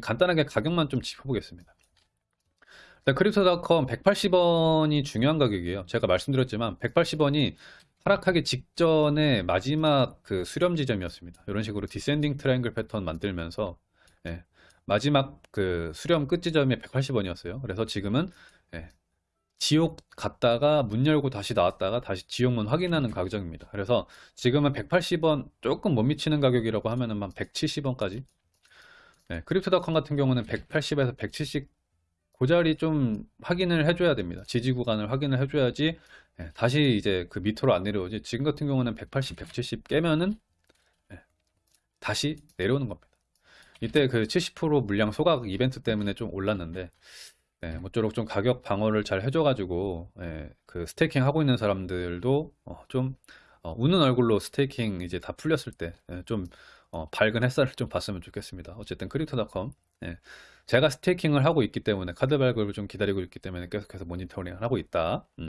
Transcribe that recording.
간단하게 가격만 좀 짚어보겠습니다. 일단 크립토닷컴 180원이 중요한 가격이에요. 제가 말씀드렸지만 180원이 하락하기 직전에 마지막 그 수렴 지점이었습니다. 이런 식으로 descending triangle pattern 만들면서 예, 마지막 그 수렴 끝 지점이 180원이었어요. 그래서 지금은 예, 지옥 갔다가 문 열고 다시 나왔다가 다시 지옥문 확인하는 가격입니다. 그래서 지금은 180원 조금 못 미치는 가격이라고 하면은 한 170원까지. 네, 크립토닷컴 같은 경우는 180에서 170그 자리 좀 확인을 해줘야 됩니다. 지지 구간을 확인을 해줘야지 예, 다시 이제 그 밑으로 안 내려오지. 지금 같은 경우는 180, 170 깨면은 예, 다시 내려오는 겁니다. 이때 그 70% 물량 소각 이벤트 때문에 좀 올랐는데 네, 모쪼록 좀 가격 방어를 잘 해줘가지고 예, 그 staking 하고 있는 사람들도 어, 좀 어, 우는 얼굴로 staking 이제 다 풀렸을 때좀 밝은 햇살을 좀 봤으면 좋겠습니다. 어쨌든 크립토닷컴 예, 제가 staking을 하고 있기 때문에 카드 발급을 좀 기다리고 있기 때문에 계속해서 모니터링을 하고 있다. 음.